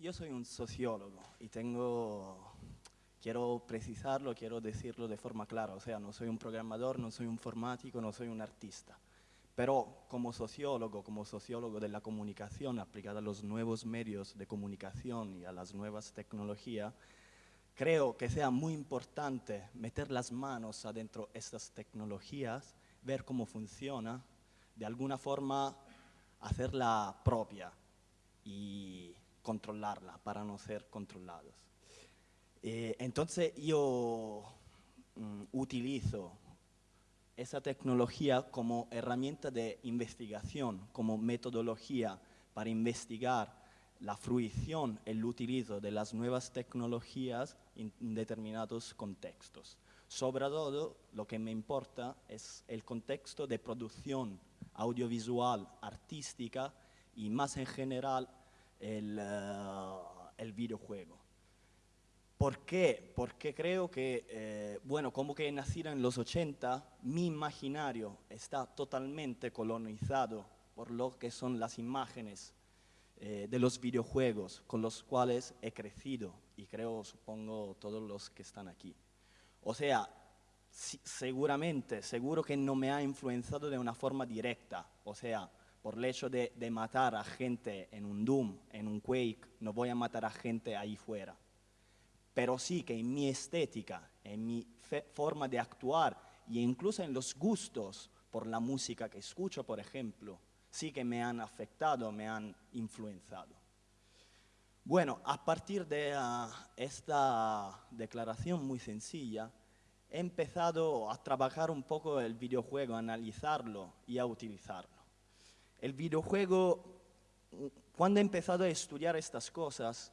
yo soy un sociólogo y tengo, quiero precisarlo, quiero decirlo de forma clara, o sea, no soy un programador, no soy un informático, no soy un artista. Pero como sociólogo, como sociólogo de la comunicación aplicada a los nuevos medios de comunicación y a las nuevas tecnologías, creo que sea muy importante meter las manos adentro de estas tecnologías, ver cómo funciona, de alguna forma hacerla propia y controlarla para no ser controlados. Eh, entonces yo mm, utilizo esa tecnología como herramienta de investigación, como metodología para investigar la fruición, el utilizo de las nuevas tecnologías en determinados contextos. Sobre todo, lo que me importa es el contexto de producción audiovisual, artística y más en general el, eh, el videojuego. ¿Por qué? Porque creo que, eh, bueno, como que nacido en los 80, mi imaginario está totalmente colonizado por lo que son las imágenes eh, de los videojuegos con los cuales he crecido y creo, supongo, todos los que están aquí. O sea, seguramente, seguro que no me ha influenciado de una forma directa, o sea, por el hecho de, matar a gente en un Doom, en un Quake, no voy a matar a gente ahí fuera pero sí que en mi estética, en mi forma de actuar e incluso en los gustos por la música que escucho, por ejemplo, sí que me han afectado, me han influenciado. Bueno, a partir de ah, esta declaración muy sencilla, he empezado a trabajar un poco el videojuego, a analizarlo y a utilizarlo. El videojuego, cuando he empezado a estudiar estas cosas,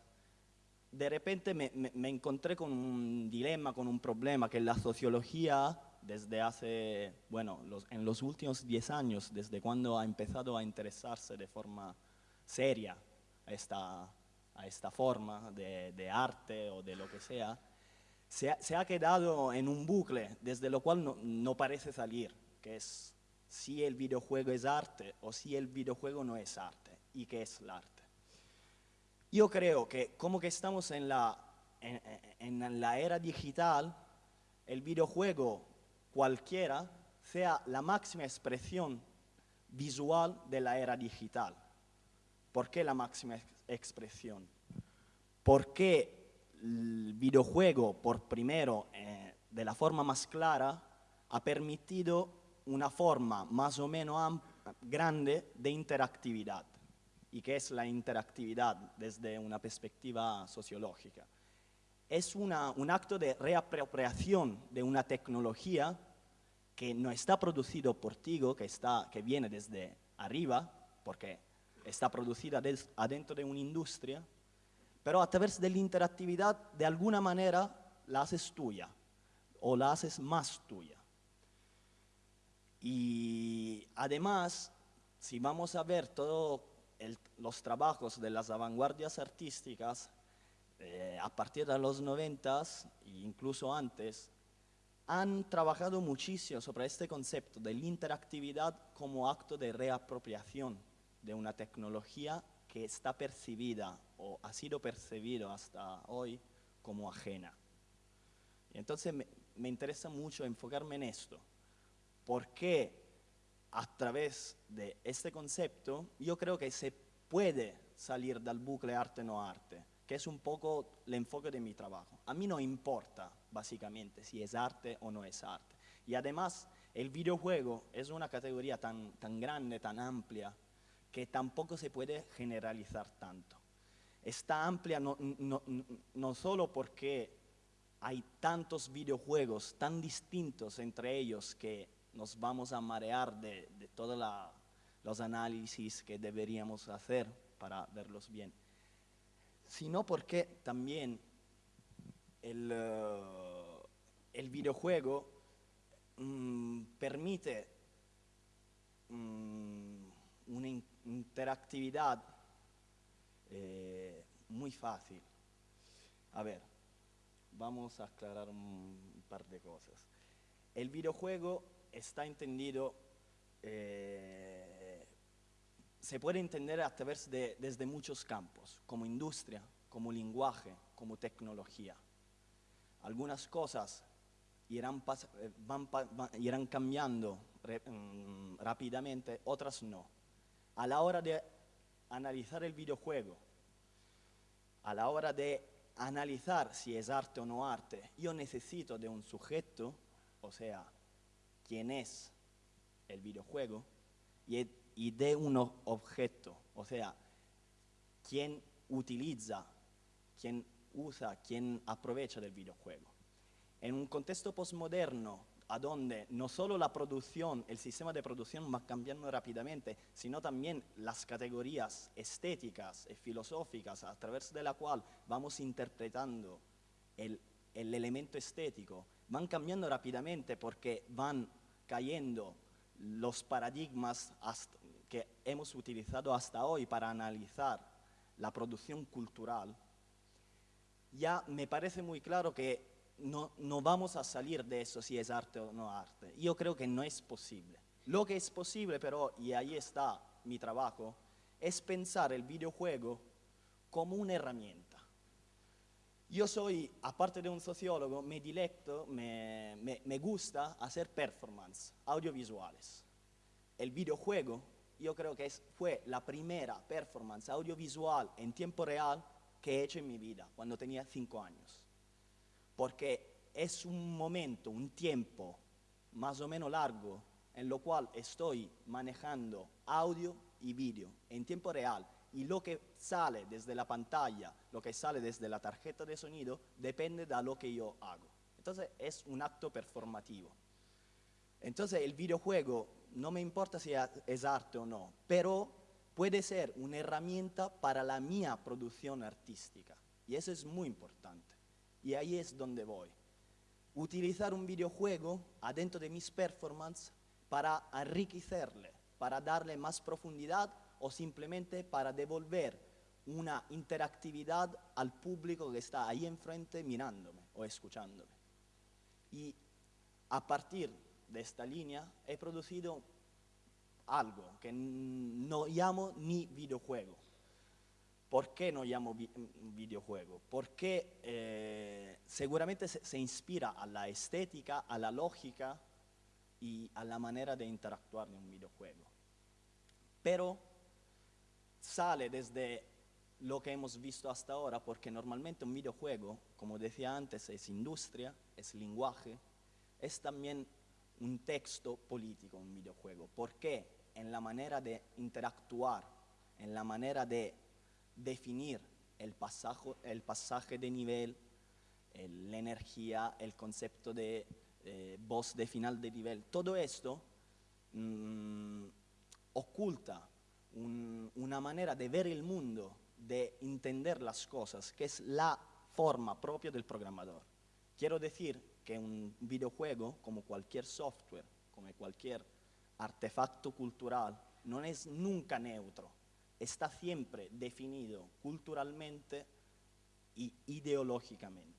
de repente me, encontré con un dilema, con un problema, que la sociología, desde hace, bueno, en los últimos 10 años, desde cuando ha empezado a interesarse de forma seria a esta, esta forma de, arte o de lo que sea, se ha, quedado en un bucle desde lo cual no, no parece salir, que es si el videojuego es arte o si el videojuego no es arte, y qué es el arte. Yo creo que como que estamos en la, en, la era digital, el videojuego cualquiera sea la máxima expresión visual de la era digital. ¿Por qué la máxima expresión? Porque el videojuego, por primero, eh, de la forma más clara, ha permitido una forma más o menos grande de interactividad y qué es la interactividad desde una perspectiva sociológica. Es un acto de reapropiación de una tecnología que no está producido por ti, que, está, que viene desde arriba, porque está producida adentro de una industria, pero a través de la interactividad de alguna manera la haces tuya o la haces más tuya. Y además, si vamos a ver todo los trabajos de las vanguardias artísticas eh, a partir de los noventas e incluso antes han trabajado muchísimo sobre este concepto de la interactividad como acto de reapropiación de una tecnología que está percibida o ha sido percibido hasta hoy como ajena. Y entonces me, me interesa mucho enfocarme en esto, porque a través de este concepto, yo creo que se puede salir del bucle arte-no arte, que es un poco el enfoque de mi trabajo. A mí no importa, básicamente, si es arte o no es arte. Y además, el videojuego es una categoría tan, tan grande, tan amplia, que tampoco se puede generalizar tanto. Está amplia no, no, no solo porque hay tantos videojuegos tan distintos entre ellos que nos vamos a marear de, todos los análisis que deberíamos hacer para verlos bien, sino porque también el, eh, videojuego mm, permite mm, una interactividad eh, muy fácil. A ver, vamos a aclarar un par de cosas. El videojuego está entendido, eh, se puede entender a través de, desde muchos campos, como industria, como lenguaje, como tecnología. Algunas cosas irán, eh, van, irán cambiando mm, rápidamente, otras no. A la hora de analizar el videojuego, a la hora de analizar si es arte o no arte, yo necesito de un sujeto, o sea, quién es el videojuego, y, y de un objeto, o sea, quién utiliza, quién usa, quién aprovecha del videojuego. En un contexto postmoderno, a donde no solo la producción, el sistema de producción va cambiando rápidamente, sino también las categorías estéticas y filosóficas a través de la cual vamos interpretando el, el elemento estético, van cambiando rápidamente porque van cayendo los paradigmas que hemos utilizado hasta hoy para analizar la producción cultural, ya me parece muy claro que no, no vamos a salir de eso si es arte o no arte. Yo creo que no es posible. Lo que es posible, pero, y ahí está mi trabajo, es pensar el videojuego como una herramienta. Yo soy, aparte de un sociólogo, me dilecto, me, me, gusta hacer performance audiovisuales. El videojuego, yo creo que fue la primera performance audiovisual en tiempo real que he hecho en mi vida, cuando tenía cinco años porque es un momento, un tiempo más o menos largo en lo cual estoy manejando audio y vídeo en tiempo real y lo que sale desde la pantalla, lo que sale desde la tarjeta de sonido, depende de lo que yo hago. Entonces es un acto performativo. Entonces el videojuego, no me importa si es arte o no, pero puede ser una herramienta para la mía producción artística. Y eso es muy importante. Y ahí es donde voy. Utilizar un videojuego adentro de mis performances para enriquecerle, para darle más profundidad o simplemente para devolver una interactividad al público que está ahí enfrente mirándome o escuchándome. Y a partir de esta línea he producido algo que no llamo ni videojuego, ¿Por qué no llamo videojuego? Porque eh, seguramente se, se, inspira a la estética, a la lógica y a la manera de interactuar en un videojuego. Pero sale desde lo que hemos visto hasta ahora, porque normalmente un videojuego, como decía antes, es industria, es lenguaje, es también un texto político un videojuego. ¿Por qué? En la manera de interactuar, en la manera de definir el pasaje, el pasaje de nivel, la energía, el concepto de eh, voz de final de nivel. Todo esto mm, oculta una manera de ver el mundo, de entender las cosas, que es la forma propia del programador. Quiero decir que un videojuego, como cualquier software, como cualquier artefacto cultural, no es nunca neutro está siempre definido culturalmente y ideológicamente.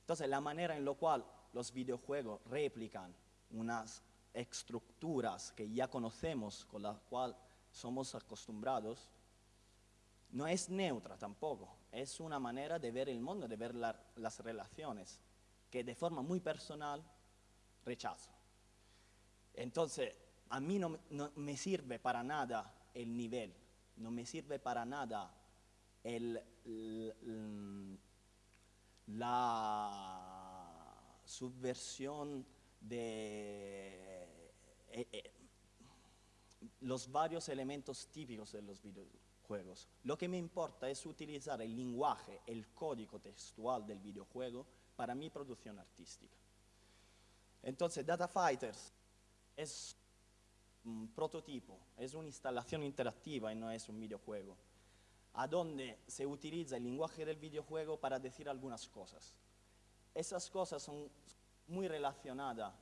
Entonces, la manera en la cual los videojuegos replican unas estructuras que ya conocemos, con las cuales somos acostumbrados, no es neutra tampoco, es una manera de ver el mundo, de ver las relaciones, que de forma muy personal rechazo. Entonces, a mí no, me sirve para nada el nivel, no me sirve para nada el, la subversión de eh, eh, los varios elementos típicos de los videojuegos. Lo que me importa es utilizar el lenguaje, el código textual del videojuego para mi producción artística. Entonces, Data Fighters es un prototipo, es una instalación interactiva y no es un videojuego, a donde se utiliza el lenguaje del videojuego para decir algunas cosas. Esas cosas son muy relacionadas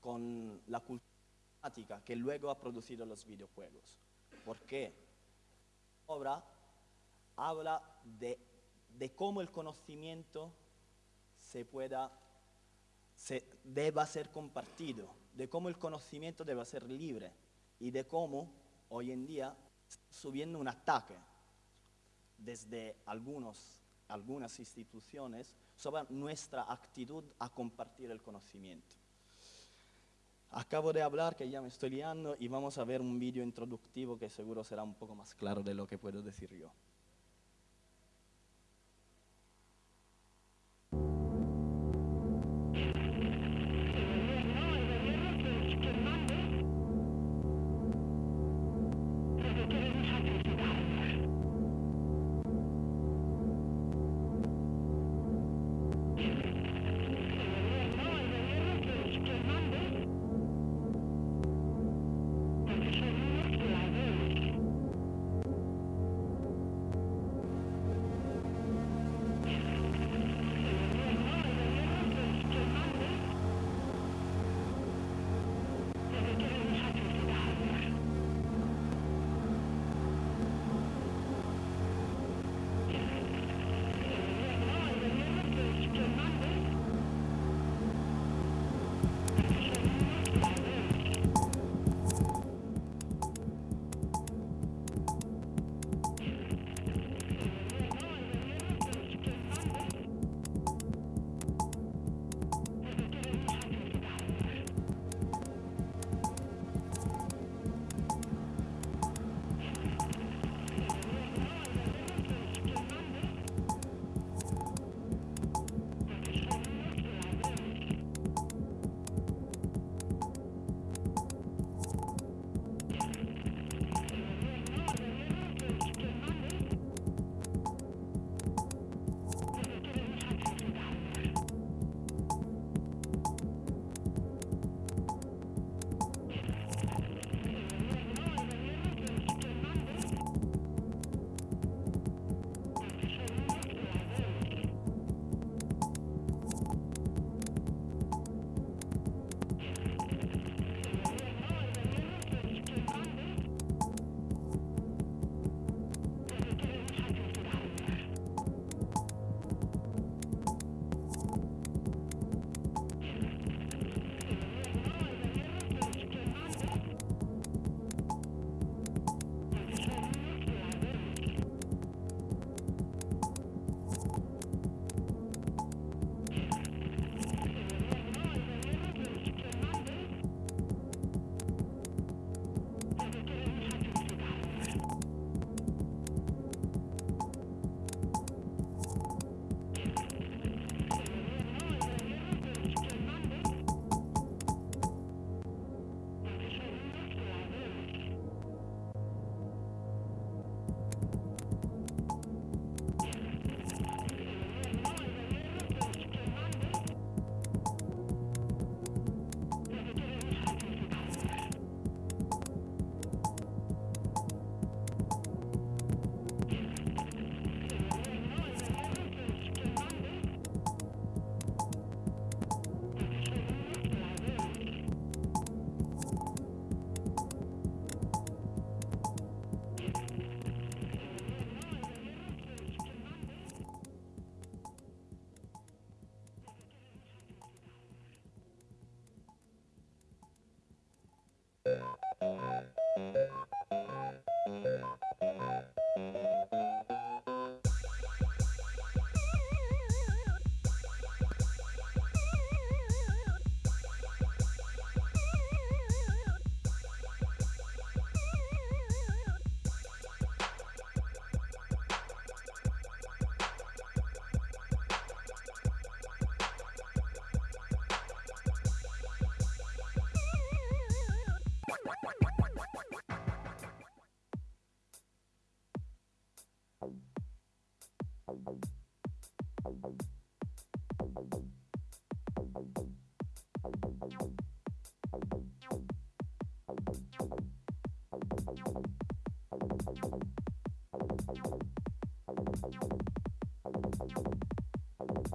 con la cultura que luego ha producido los videojuegos. Porque obra habla de, cómo el conocimiento se pueda, se, deba ser compartido, de cómo el conocimiento debe ser libre y de cómo hoy en día subiendo un ataque desde algunas instituciones sobre nuestra actitud a compartir el conocimiento. Acabo de hablar, que ya me estoy liando, y vamos a ver un vídeo introductivo que seguro será un poco más claro de lo que puedo decir yo.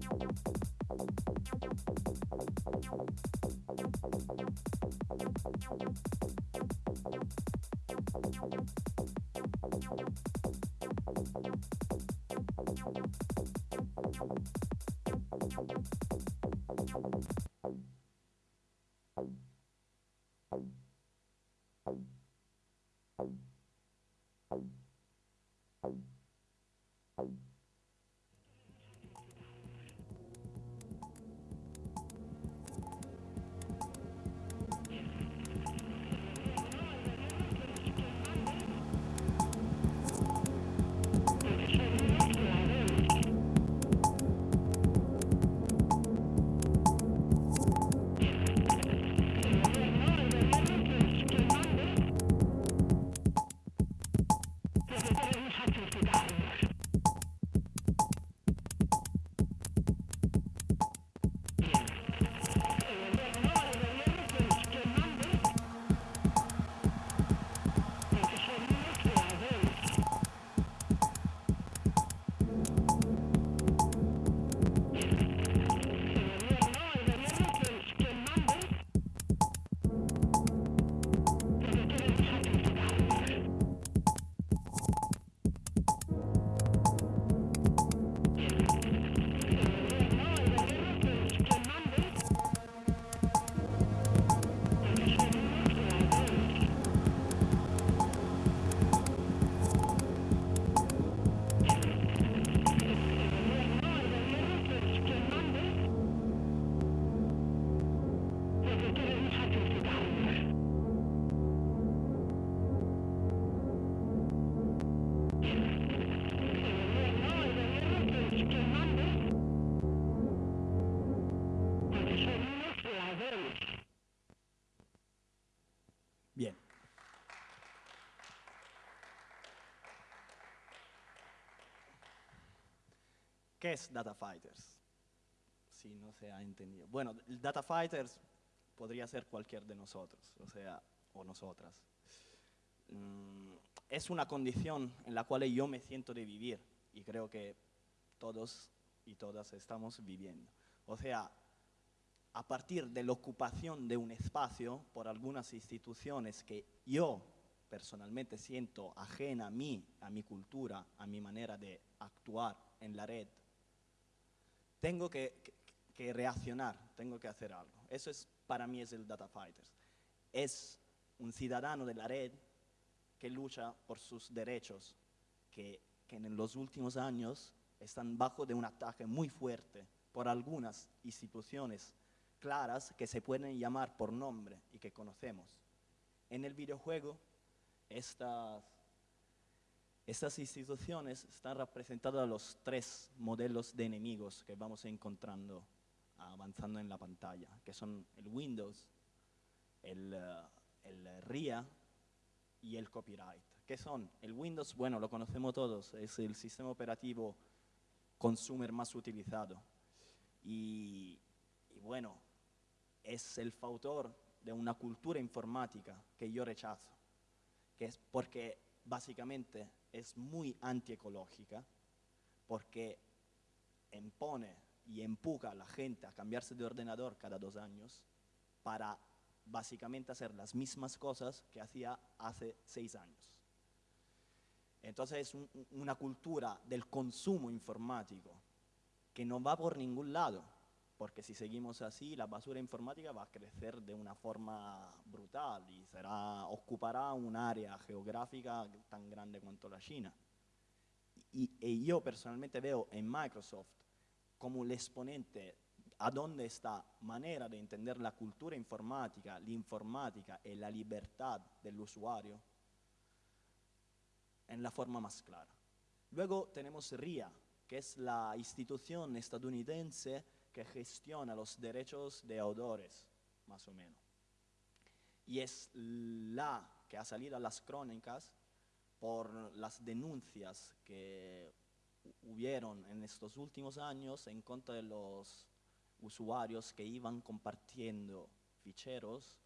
Thank you. ¿Qué es Data Fighters? Si no se ha entendido. Bueno, el Data Fighters podría ser cualquier de nosotros, o sea, o nosotras. Mm, es una condición en la cual yo me siento de vivir y creo que todos y todas estamos viviendo. O sea, a partir de la ocupación de un espacio por algunas instituciones que yo personalmente siento ajena a mí, a mi cultura, a mi manera de actuar en la red, tengo que, reaccionar, tengo que hacer algo. Eso es, para mí es el Data Fighters. Es un ciudadano de la red que lucha por sus derechos, que, que en los últimos años están bajo de un ataque muy fuerte por algunas instituciones claras que se pueden llamar por nombre y que conocemos. En el videojuego, estas estas instituciones están representadas los tres modelos de enemigos que vamos encontrando avanzando en la pantalla, que son el Windows, el, el RIA y el copyright. ¿Qué son? El Windows, bueno, lo conocemos todos, es el sistema operativo consumer más utilizado. Y, bueno, es el factor de una cultura informática que yo rechazo, que es porque básicamente es muy antiecológica porque impone y empuja a la gente a cambiarse de ordenador cada dos años para básicamente hacer las mismas cosas que hacía hace seis años. Entonces es una cultura del consumo informático que no va por ningún lado. Porque si seguimos así, la basura informática va a crecer de una forma brutal y será, ocupará un área geográfica tan grande cuanto la China. Y, y yo personalmente veo en Microsoft como el exponente a dónde esta manera de entender la cultura informática, la informática y la libertad del usuario en la forma más clara. Luego tenemos RIA, que es la institución estadounidense que gestiona los derechos de autores, más o menos. Y es la que ha salido a las crónicas por las denuncias que hubieron en estos últimos años en contra de los usuarios que iban compartiendo ficheros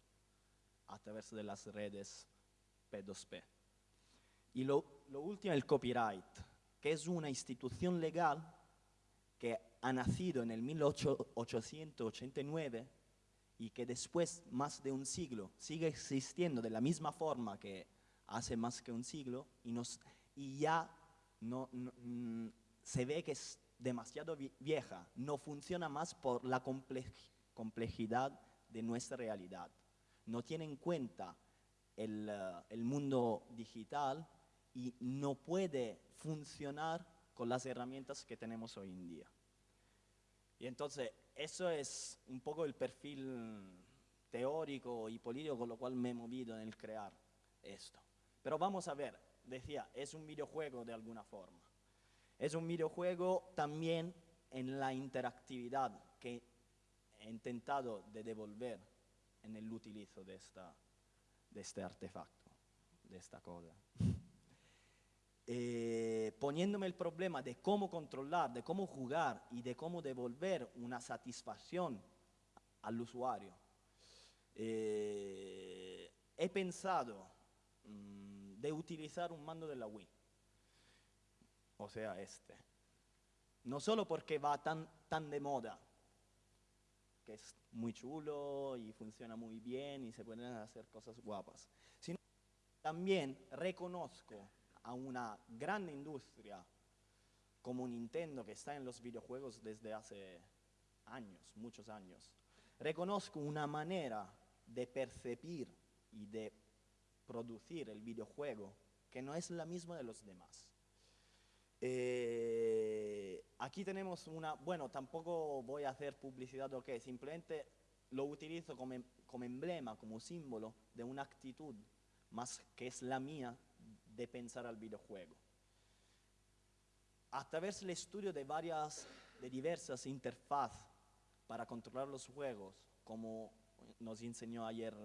a través de las redes P2P. Y lo, lo último, el copyright, que es una institución legal que ha nacido en el 1889 y que después, más de un siglo, sigue existiendo de la misma forma que hace más que un siglo y, ya no, no, mm, se ve que es demasiado vieja, no funciona más por la complejidad de nuestra realidad. No tiene en cuenta el, el mundo digital y no puede funcionar con las herramientas que tenemos hoy en día. Y entonces, eso es un poco el perfil teórico y político con lo cual me he movido en el crear esto. Pero vamos a ver, decía, es un videojuego de alguna forma. Es un videojuego también en la interactividad que he intentado de devolver en el utilizo de, esta, de este artefacto, de esta cosa. Eh, poniéndome el problema de cómo controlar, de cómo jugar y de cómo devolver una satisfacción al usuario. Eh, he pensado mmm, de utilizar un mando de la Wii o sea, este. No solo porque va tan, tan de moda, que es muy chulo y funciona muy bien y se pueden hacer cosas guapas, sino también reconozco a una gran industria como Nintendo que está en los videojuegos desde hace años, muchos años. Reconozco una manera de percibir y de producir el videojuego que no es la misma de los demás. Eh, aquí tenemos una, bueno, tampoco voy a hacer publicidad o qué, simplemente lo utilizo como, em, como emblema, como símbolo de una actitud más que es la mía de pensar al videojuego. A través del estudio de varias, de diversas interfaces para controlar los juegos, como nos enseñó ayer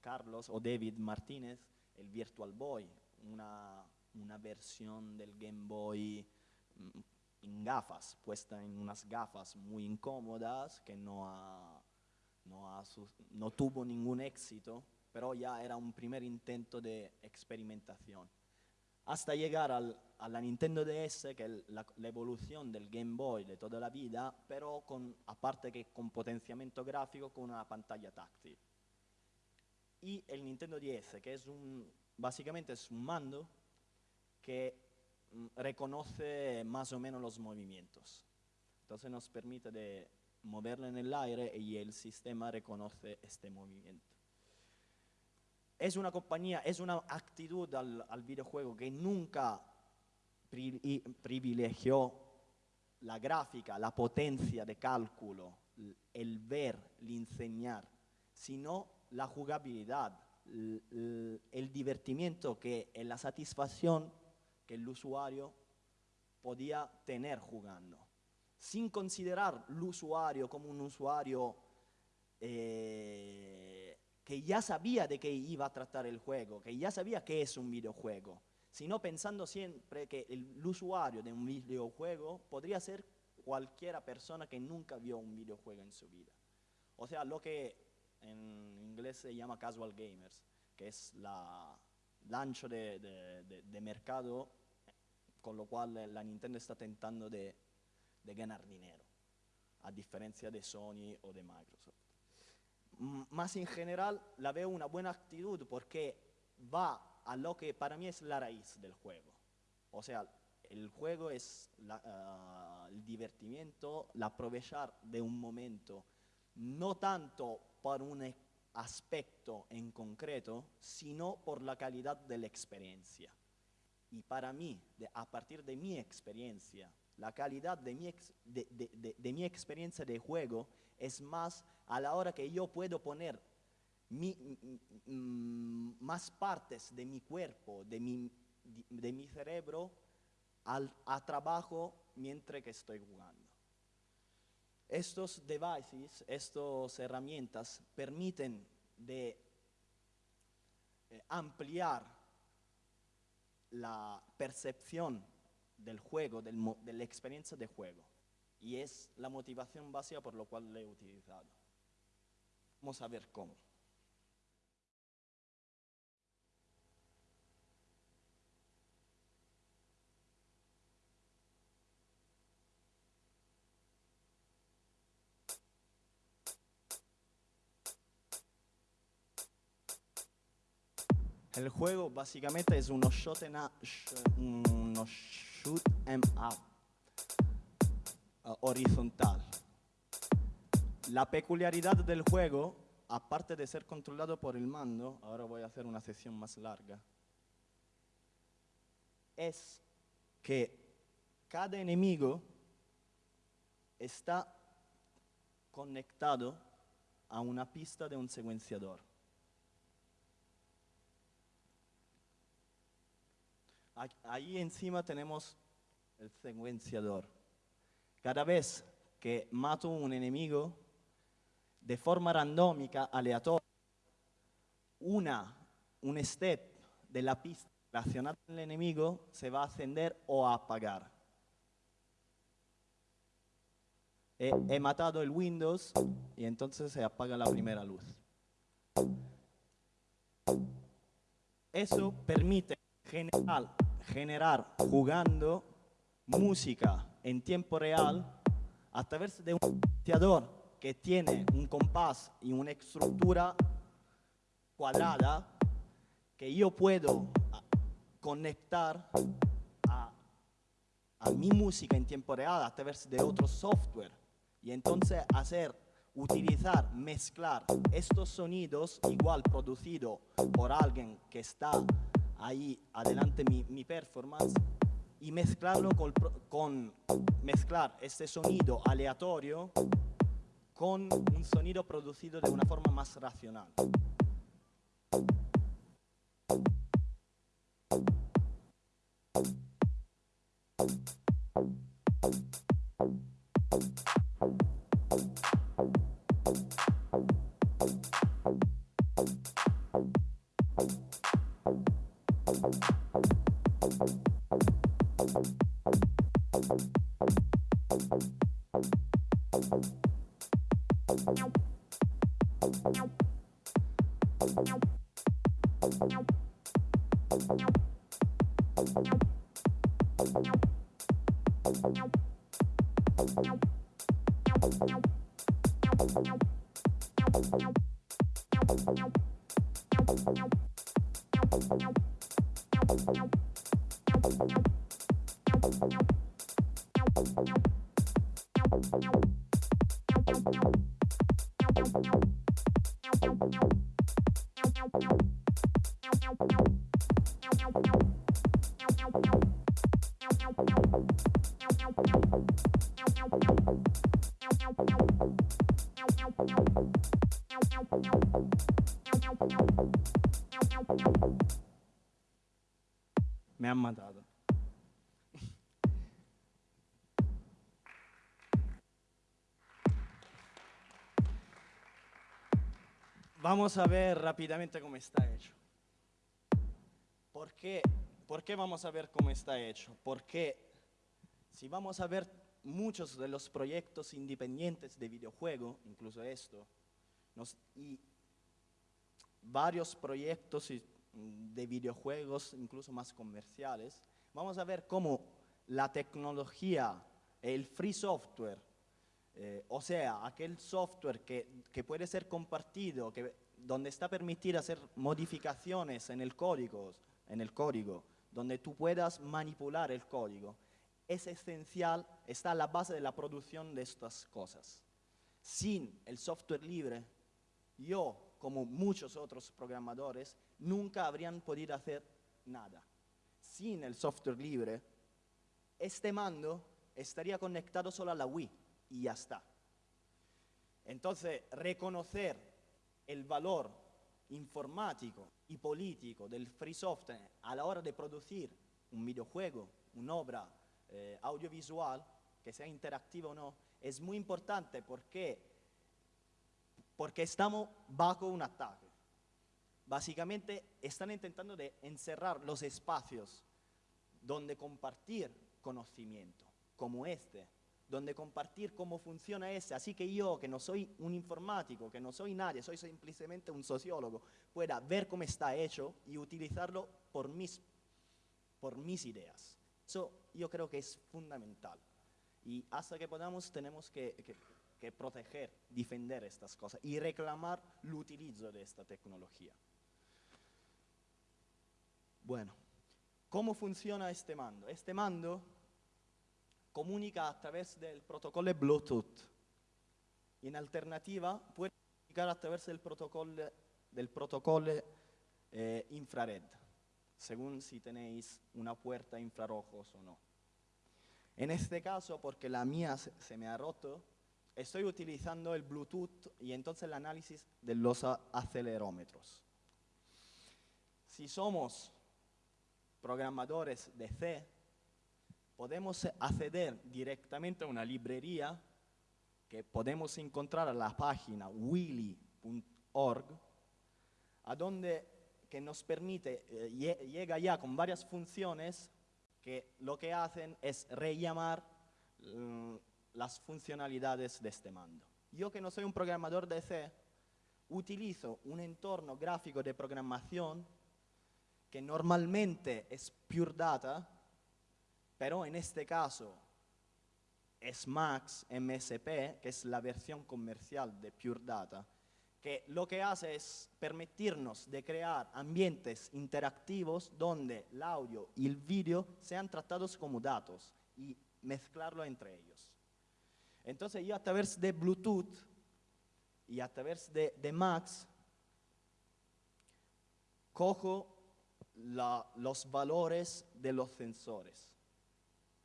Carlos o David Martínez, el Virtual Boy, una una versión del Game Boy mm, en gafas, puesta en unas gafas muy incómodas que no, no, no tuvo ningún éxito, pero ya era un primer intento de experimentación. Hasta llegar a la Nintendo DS, que es la, la, evolución del Game Boy de toda la vida, pero con, aparte que con potenciamiento gráfico, con una pantalla táctil. Y el Nintendo DS, que es un, básicamente es un mando que mm, reconoce más o menos los movimientos. Entonces nos permite de moverlo en el aire y el sistema reconoce este movimiento. Es una compañía, es una actitud al, videojuego que nunca pri, privilegió la gráfica, la potencia de cálculo, el ver, el enseñar, sino la jugabilidad, el, el divertimiento que la satisfacción que el usuario podía tener jugando, sin considerar el usuario como un usuario eh, que ya sabía de qué iba a tratar el juego, que ya sabía qué es un videojuego, sino pensando siempre que el, el usuario de un videojuego podría ser cualquiera persona que nunca vio un videojuego en su vida. O sea, lo que en inglés se llama casual gamers, que es la, de, de, de, mercado, con lo cual la Nintendo está tentando de, ganar dinero, a diferencia de Sony o de Microsoft. Más en general, la veo una buena actitud porque va a lo que para mí es la raíz del juego. O sea, el juego es la, ah, el divertimiento, el aprovechar de un momento, no tanto por un e- aspecto en concreto, sino por la calidad de la experiencia. Y para mí, de- a partir de mi experiencia, la calidad de mi, ex- de- de- de mi experiencia de juego es más a la hora que yo puedo poner más partes de mi cuerpo, de mi, cerebro a trabajo mientras que estoy jugando. Estos devices, estas herramientas permiten de eh, ampliar la percepción del juego, de la experiencia de juego. Y es la motivación básica por lo cual lo he utilizado. Vamos a ver cómo. El juego básicamente es uno shot en a- sh- shoot 'em up horizontal. La peculiaridad del juego, aparte de ser controlado por el mando, ahora voy a hacer una sesión más larga, es que cada enemigo está conectado a una pista de un secuenciador. Ahí encima tenemos el secuenciador. Cada vez que mato un enemigo, de forma randómica, aleatoria, una, un step de la pista relacionada con el enemigo se va a encender o a apagar. He, he matado el Windows y entonces se apaga la primera luz. Eso permite generar, generar jugando música en tiempo real a través de un sintetizador que tiene un compás y una estructura cuadrada que yo puedo ah, conectar a, a mi música en tiempo real a través de otro software. Y entonces hacer, utilizar, mezclar estos sonidos igual producido por alguien que está ahí adelante mi, mi performance y mezclarlo con, mezclar este sonido aleatorio con un sonido producido de una forma más racional. Me han matado. Vamos a ver rápidamente cómo está hecho. ¿Por qué, ¿Por qué vamos a ver cómo está hecho? Porque si vamos a ver muchos de los proyectos independientes de videojuego, incluso esto, y varios proyectos y- de videojuegos, incluso más comerciales, vamos a ver cómo la tecnología, el free software, eh, o sea, aquel software que, que puede ser compartido, que, donde está permitido hacer modificaciones en el código, en el código donde tú puedas manipular el código, es esencial, está a la base de la producción de estas cosas. Sin el software libre, yo, como muchos otros programadores, nunca habrían podido hacer nada. Sin el software libre, este mando estaría conectado solo a la Wii y ya está. Entonces, reconocer el valor informático y político del free software a la hora de producir un videojuego, una obra eh, audiovisual, que sea interactiva o no, es muy importante porque, porque estamos bajo un ataque. Básicamente están intentando de encerrar los espacios donde compartir conocimiento, como este, donde compartir cómo funciona ese. Así que yo, que no soy un informático, que no soy nadie, soy simplemente un sociólogo, pueda ver cómo está hecho y utilizarlo por mis, por mis ideas. Eso yo creo que es fundamental. Y hasta que podamos tenemos que, proteger, defender estas cosas y reclamar el utilizo de esta tecnología. Bueno, ¿cómo funciona este mando? Este mando comunica a través del protocolo Bluetooth. En alternativa, puede comunicar a través del protocolo, del protocolo eh, infrared, según si tenéis una puerta infrarrojos o no. En este caso, porque la mía se, me ha roto, estoy utilizando el Bluetooth y entonces el análisis de los acelerómetros. Si somos programadores de C, podemos acceder directamente a una librería que podemos encontrar en la página willy.org, a donde que nos permite, eh, llega ya con varias funciones que lo que hacen es rellamar mm, las funcionalidades de este mando. Yo que no soy un programador de C, utilizo un entorno gráfico de programación que normalmente es Pure Data, pero en este caso es Max MSP, que es la versión comercial de Pure Data, que lo que hace es permitirnos de crear ambientes interactivos donde el audio y el vídeo sean tratados como datos y mezclarlo entre ellos. Entonces yo a través de Bluetooth y a través de, de Max cojo los valores de los sensores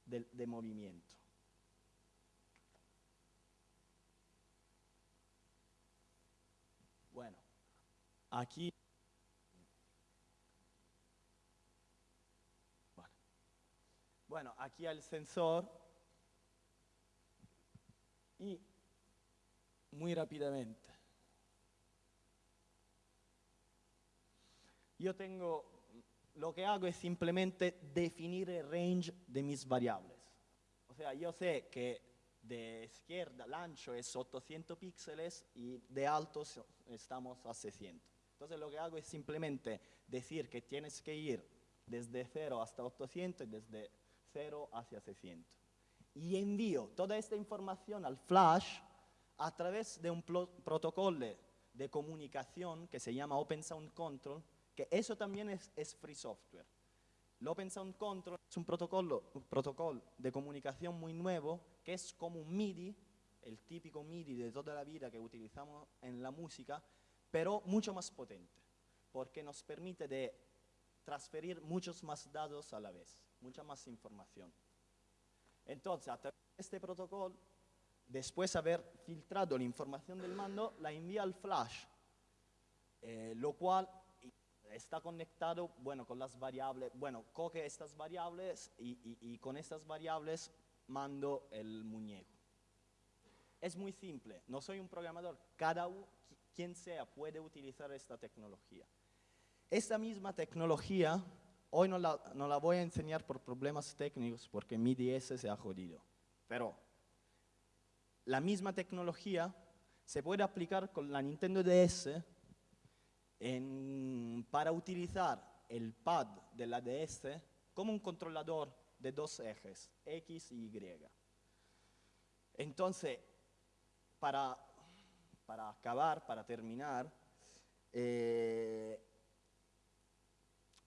de movimiento. Bueno, aquí bueno, aquí el sensor y muy rápidamente. Yo tengo lo que hago es simplemente definir el range de mis variables. O sea, yo sé que de izquierda el ancho es 800 píxeles y de alto estamos a 600. Entonces lo que hago es simplemente decir que tienes que ir desde 0 hasta 800 y desde 0 hacia 600. Y envío toda esta información al flash a través de un protocolo de comunicación que se llama Open Sound Control, que eso también es, es free software. El Open Sound Control es un protocolo, un protocolo de comunicación muy nuevo que es como un MIDI, el típico MIDI de toda la vida que utilizamos en la música, pero mucho más potente, porque nos permite de transferir muchos más datos a la vez, mucha más información. Entonces, a través de este protocolo, después de haber filtrado la información del mando, la envía al flash, eh, lo cual está conectado, bueno, con las variables, bueno, coge estas variables y, y, con estas variables mando el muñeco. Es muy simple, no soy un programador, cada quien sea puede utilizar esta tecnología. Esta misma tecnología, hoy no la, no la voy a enseñar por problemas técnicos porque mi DS se ha jodido, pero la misma tecnología se puede aplicar con la Nintendo DS en, para utilizar el pad de la DS como un controlador de dos ejes, X y Y. Entonces, para, para acabar, para terminar, eh,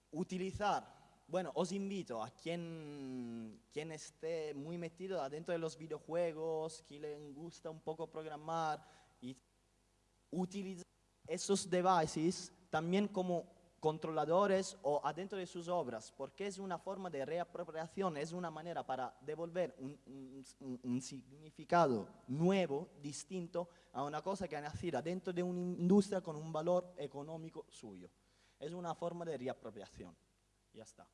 utilizar bueno, os invito a quien, quien esté muy metido adentro de los videojuegos, que le gusta un poco programar y utilizar esos devices también como controladores o adentro de sus obras, porque es una forma de reapropiación, es una manera para devolver un, significado nuevo, distinto, a una cosa que ha nacido dentro de una industria con un valor económico suyo. Es una forma de reapropiación. Ya está.